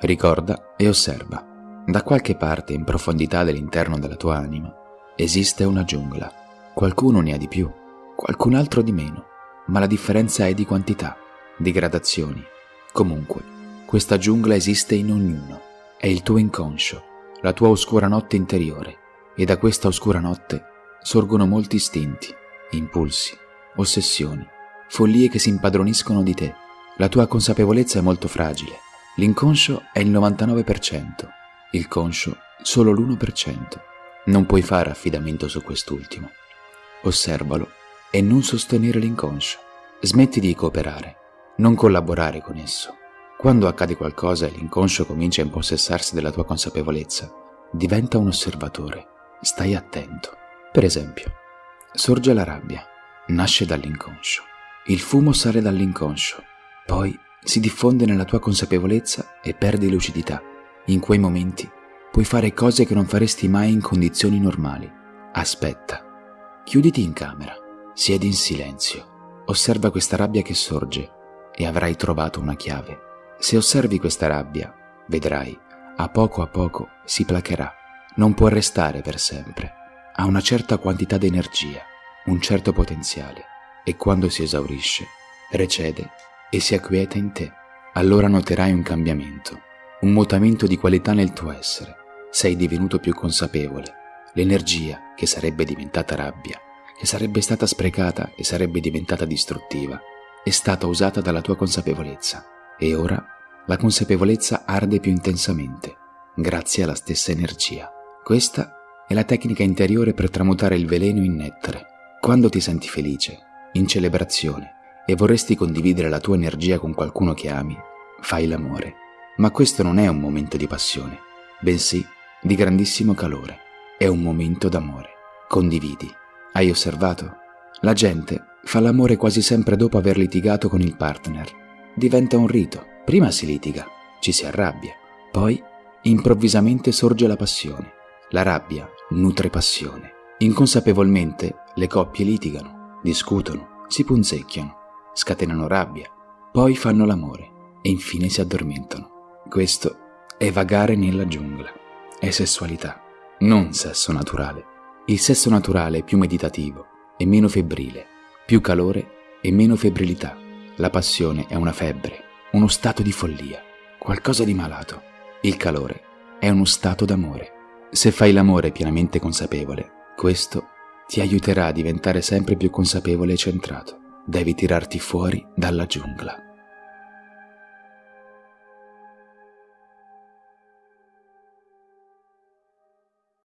Ricorda e osserva. Da qualche parte in profondità dell'interno della tua anima esiste una giungla. Qualcuno ne ha di più, qualcun altro di meno, ma la differenza è di quantità, di gradazioni. Comunque, questa giungla esiste in ognuno. È il tuo inconscio, la tua oscura notte interiore, e da questa oscura notte sorgono molti istinti, impulsi, ossessioni, follie che si impadroniscono di te. La tua consapevolezza è molto fragile. L'inconscio è il 99%, il conscio solo l'1%. Non puoi fare affidamento su quest'ultimo. Osservalo e non sostenere l'inconscio. Smetti di cooperare, non collaborare con esso. Quando accade qualcosa e l'inconscio comincia a impossessarsi della tua consapevolezza, diventa un osservatore. Stai attento. Per esempio, sorge la rabbia, nasce dall'inconscio. Il fumo sale dall'inconscio, poi si diffonde nella tua consapevolezza e perdi lucidità. In quei momenti puoi fare cose che non faresti mai in condizioni normali. Aspetta. Chiuditi in camera, siedi in silenzio, osserva questa rabbia che sorge e avrai trovato una chiave. Se osservi questa rabbia, vedrai, a poco a poco si placherà. Non può restare per sempre. Ha una certa quantità di energia, un certo potenziale, e quando si esaurisce, recede e si acquieta in te. Allora noterai un cambiamento, un mutamento di qualità nel tuo essere. Sei divenuto più consapevole. L'energia, che sarebbe diventata rabbia, che sarebbe stata sprecata e sarebbe diventata distruttiva, è stata usata dalla tua consapevolezza e ora la consapevolezza arde più intensamente, grazie alla stessa energia. Questa è la tecnica interiore per tramutare il veleno in nettare. Quando ti senti felice, in celebrazione, e vorresti condividere la tua energia con qualcuno che ami, fai l'amore. Ma questo non è un momento di passione, bensì di grandissimo calore. È un momento d'amore. Condividi. Hai osservato? La gente fa l'amore quasi sempre dopo aver litigato con il partner diventa un rito. Prima si litiga, ci si arrabbia, poi improvvisamente sorge la passione. La rabbia nutre passione. Inconsapevolmente le coppie litigano, discutono, si punzecchiano, scatenano rabbia, poi fanno l'amore e infine si addormentano. Questo è vagare nella giungla. È sessualità, non sesso naturale. Il sesso naturale è più meditativo e meno febbrile, più calore e meno febbrilità. La passione è una febbre, uno stato di follia, qualcosa di malato. Il calore è uno stato d'amore. Se fai l'amore pienamente consapevole, questo ti aiuterà a diventare sempre più consapevole e centrato. Devi tirarti fuori dalla giungla.